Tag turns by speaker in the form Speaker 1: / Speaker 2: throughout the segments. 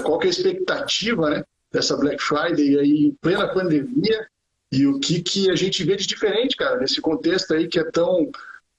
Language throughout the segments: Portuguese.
Speaker 1: qual que é a expectativa né, dessa Black Friday aí em plena pandemia e o que, que a gente vê de diferente, cara, nesse contexto aí que é tão,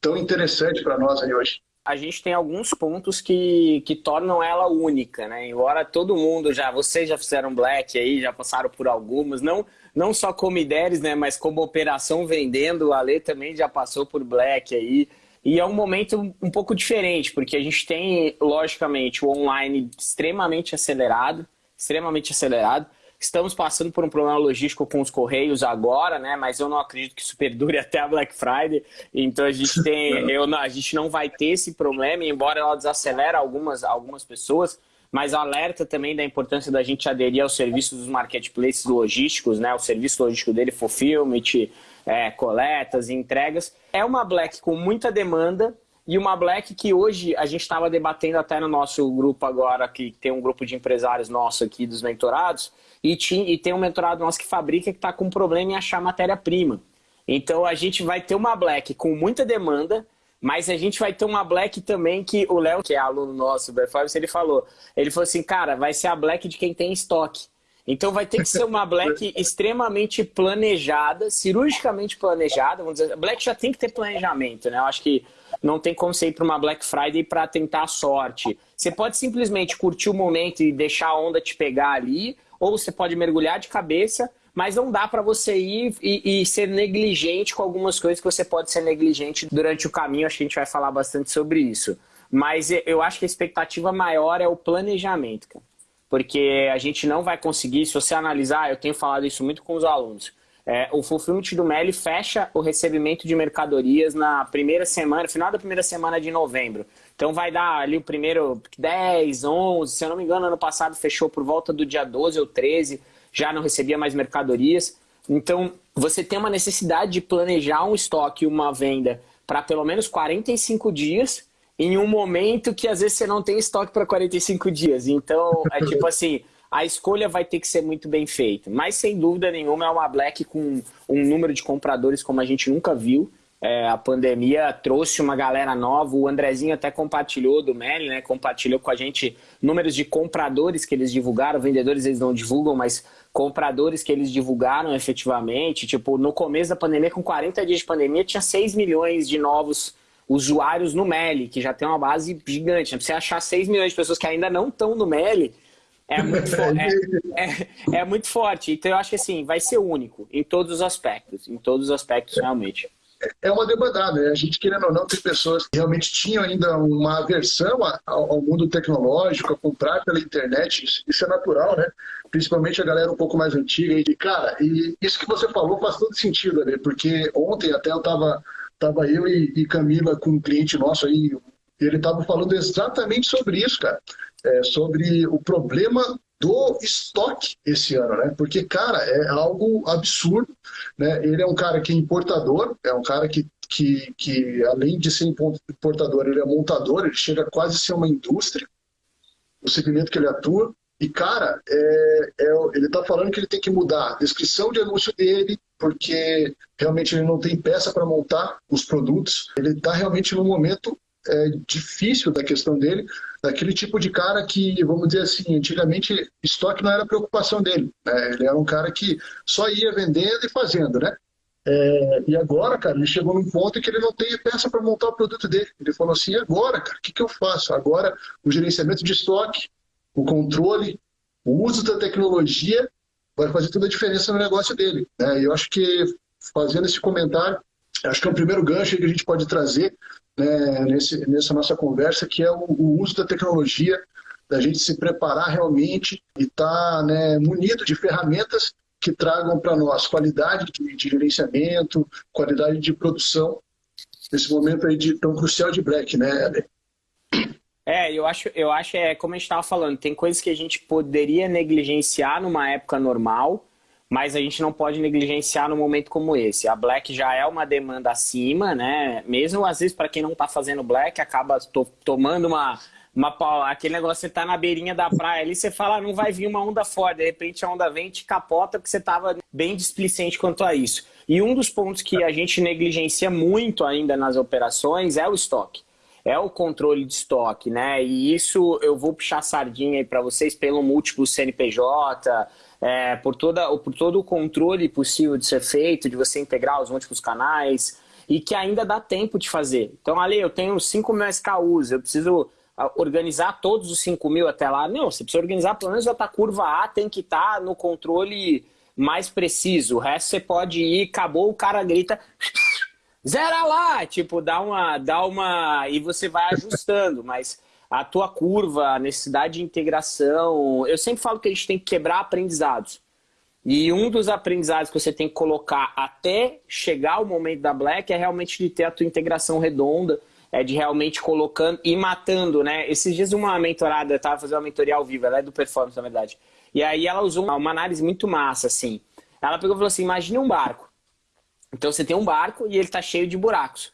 Speaker 1: tão interessante para nós aí hoje
Speaker 2: a gente tem alguns pontos que, que tornam ela única, né? Embora todo mundo já, vocês já fizeram black aí, já passaram por algumas, não, não só como ideias, né? Mas como operação vendendo, a Lê também já passou por black aí. E é um momento um pouco diferente, porque a gente tem, logicamente, o online extremamente acelerado, extremamente acelerado. Estamos passando por um problema logístico com os Correios agora, né? Mas eu não acredito que isso perdure até a Black Friday. Então a gente tem. Eu, a gente não vai ter esse problema, embora ela desacelere algumas, algumas pessoas, mas alerta também da importância da gente aderir aos serviços dos marketplaces logísticos, né? O serviço logístico dele, fulfillment, é, coletas, entregas. É uma Black com muita demanda, e uma Black que hoje a gente estava debatendo até no nosso grupo agora, que tem um grupo de empresários nosso aqui dos mentorados, e, e tem um mentorado nosso que fabrica que está com problema em achar matéria-prima. Então a gente vai ter uma Black com muita demanda, mas a gente vai ter uma Black também que o Léo, que é aluno nosso do Performance, ele falou. Ele falou assim, cara, vai ser a Black de quem tem estoque. Então vai ter que ser uma Black extremamente planejada, cirurgicamente planejada. Vamos dizer, Black já tem que ter planejamento, né? Eu acho que não tem como você ir para uma Black Friday para tentar a sorte. Você pode simplesmente curtir o momento e deixar a onda te pegar ali, ou você pode mergulhar de cabeça, mas não dá para você ir e, e, ser negligente com algumas coisas que você pode ser negligente durante o caminho. Acho que a gente vai falar bastante sobre isso. Mas eu acho que a expectativa maior é o planejamento, cara. Porque a gente não vai conseguir, se você analisar, eu tenho falado isso muito com os alunos, é, o Fulfillment do Meli fecha o recebimento de mercadorias na primeira semana, final da primeira semana de novembro. Então vai dar ali o primeiro 10, 11, se eu não me engano, ano passado fechou por volta do dia 12 ou 13, já não recebia mais mercadorias. Então você tem uma necessidade de planejar um estoque, uma venda para pelo menos 45 dias, em um momento que às vezes você não tem estoque para 45 dias. Então é tipo assim a escolha vai ter que ser muito bem feita. Mas, sem dúvida nenhuma, é uma Black com um número de compradores como a gente nunca viu. É, a pandemia trouxe uma galera nova, o Andrezinho até compartilhou do Meli, né? Compartilhou com a gente números de compradores que eles divulgaram, vendedores eles não divulgam, mas compradores que eles divulgaram efetivamente. Tipo, no começo da pandemia, com 40 dias de pandemia, tinha 6 milhões de novos usuários no Meli, que já tem uma base gigante. Né? Pra você achar 6 milhões de pessoas que ainda não estão no Meli, é muito, é, é, é, muito forte. Então eu acho que assim, vai ser único em todos os aspectos. Em todos os aspectos, realmente.
Speaker 1: É uma demandada. Né? A gente, querendo ou não, tem pessoas que realmente tinham ainda uma aversão ao mundo tecnológico, a comprar pela internet. Isso é natural, né? Principalmente a galera um pouco mais antiga. E, cara, e isso que você falou faz todo sentido, né? Porque ontem até eu tava, tava eu e, e Camila com um cliente nosso aí, ele tava falando exatamente sobre isso, cara é, sobre o problema do estoque esse ano, né? Porque, cara, é algo absurdo, né? Ele é um cara que é importador, é um cara que, que, que além de ser importador, ele é montador, ele chega quase a ser uma indústria, o segmento que ele atua. E, cara, é, é, ele está falando que ele tem que mudar a descrição de anúncio dele, porque realmente ele não tem peça para montar os produtos. Ele está realmente num momento é, difícil da questão dele, daquele tipo de cara que, vamos dizer assim, antigamente estoque não era preocupação dele. Né? Ele era um cara que só ia vendendo e fazendo, né? É, e agora, cara, ele chegou num ponto que ele não tem peça para montar o produto dele. Ele falou assim: agora, cara, o que, que eu faço? Agora, o gerenciamento de estoque, o controle, o uso da tecnologia vai fazer toda a diferença no negócio dele. Né? E eu acho que, fazendo esse comentário, acho que é o primeiro gancho que a gente pode trazer né, nesse, nessa nossa conversa, que é o, o, uso da tecnologia, da gente se preparar realmente e estar tá, né, munido de ferramentas que tragam para nós qualidade de, de, gerenciamento, qualidade de produção, nesse momento aí de, tão crucial de Black, né, Ellen?
Speaker 2: É, eu acho, eu acho é como a gente estava falando, tem coisas que a gente poderia negligenciar numa época normal, mas a gente não pode negligenciar no momento como esse. A Black já é uma demanda acima, né? Mesmo às vezes para quem não está fazendo Black, acaba to tomando uma, uma aquele negócio, você tá na beirinha da praia ali, você fala, ah, não vai vir uma onda forte, de repente a onda vem e te capota porque você estava bem displicente quanto a isso. E um dos pontos que a gente negligencia muito ainda nas operações é o estoque. É o controle de estoque, né? E isso eu vou puxar sardinha aí para vocês pelo múltiplo CNPJ, é, por, toda, por todo o controle possível de ser feito, de você integrar os múltiplos canais, e que ainda dá tempo de fazer. Então, ali, eu tenho 5 mil SKUs, eu preciso ah, organizar todos os 5 mil até lá. Não, você precisa organizar pelo menos a curva A, tem que estar tá no controle mais preciso. O resto você pode ir, acabou, o cara grita, zera lá, tipo, dá uma, dá uma, e você vai ajustando, mas a tua curva, a necessidade de integração, eu sempre falo que a gente tem que quebrar aprendizados. E um dos aprendizados que você tem que colocar até chegar o momento da Black é realmente de ter a tua integração redonda, é de realmente colocando e matando, né? Esses dias uma mentorada, eu tava fazendo uma mentoria ao vivo, ela é do Performance, na verdade. E aí ela usou uma análise muito massa, assim. Ela pegou e falou assim, imagine um barco. Então você tem um barco e ele está cheio de buracos.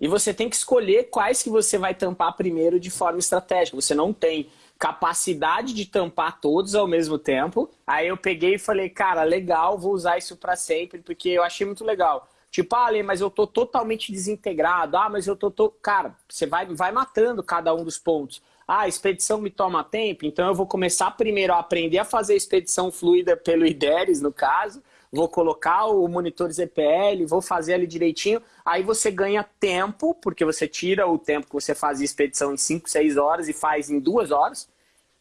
Speaker 2: E você tem que escolher quais que você vai tampar primeiro de forma estratégica. Você não tem capacidade de tampar todos ao mesmo tempo. Aí eu peguei e falei, cara, legal, vou usar isso para sempre, porque eu achei muito legal. Tipo, ah, mas eu tô totalmente desintegrado. Ah, mas eu tô, tô... Cara, você vai, vai matando cada um dos pontos. Ah, a expedição me toma tempo, então eu vou começar primeiro a aprender a fazer a expedição fluida pelo IDERES, no caso. Vou colocar o monitor ZPL, vou fazer ali direitinho. Aí você ganha tempo, porque você tira o tempo que você fazia expedição em 5, 6 horas e faz em 2 horas.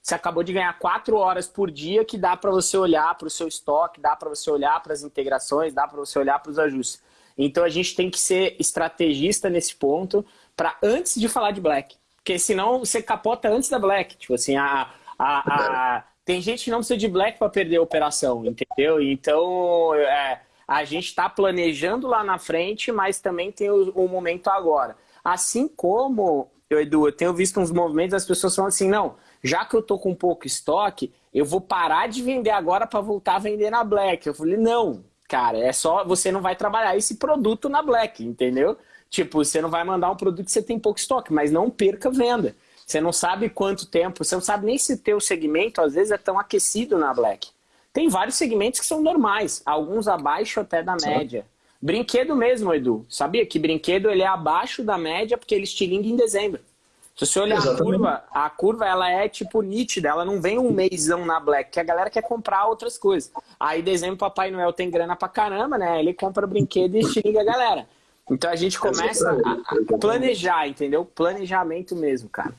Speaker 2: Você acabou de ganhar 4 horas por dia que dá para você olhar para o seu estoque, dá para você olhar para as integrações, dá para você olhar para os ajustes. Então a gente tem que ser estrategista nesse ponto para antes de falar de Black. Porque senão você capota antes da Black. Tipo assim, a, a, a tem gente que não precisa de Black para perder a operação, entendeu? Então, é, a gente está planejando lá na frente, mas também tem o, o, momento agora. Assim como, eu, Edu, eu tenho visto uns movimentos das pessoas falando assim, não, já que eu tô com pouco estoque, eu vou parar de vender agora para voltar a vender na Black. Eu falei, não, cara, é só, você não vai trabalhar esse produto na Black, entendeu? Tipo, você não vai mandar um produto que você tem pouco estoque, mas não perca venda. Você não sabe quanto tempo, você não sabe nem se o teu segmento às vezes é tão aquecido na Black. Tem vários segmentos que são normais, alguns abaixo até da média. Brinquedo mesmo, Edu. Sabia que brinquedo ele é abaixo da média porque ele estilinga em dezembro. Se você olhar Exatamente. a curva, a curva ela é tipo nítida, ela não vem um mêsão na Black, que a galera quer comprar outras coisas. Aí dezembro Papai Noel tem grana pra caramba, né? Ele compra brinquedo e estilinga a galera. Então a gente começa a planejar, entendeu? Planejamento mesmo, cara.